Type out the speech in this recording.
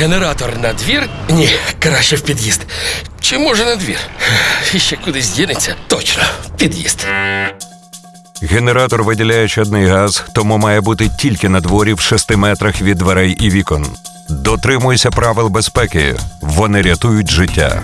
Генератор на двір? Ні, краще в під'їзд. Чи може на двір? І ще кудись дінеться? Точно, в під'їзд. Генератор виділяє чадний газ, тому має бути тільки на дворі в 6 метрах від дверей і вікон. Дотримуйся правил безпеки. Вони рятують життя.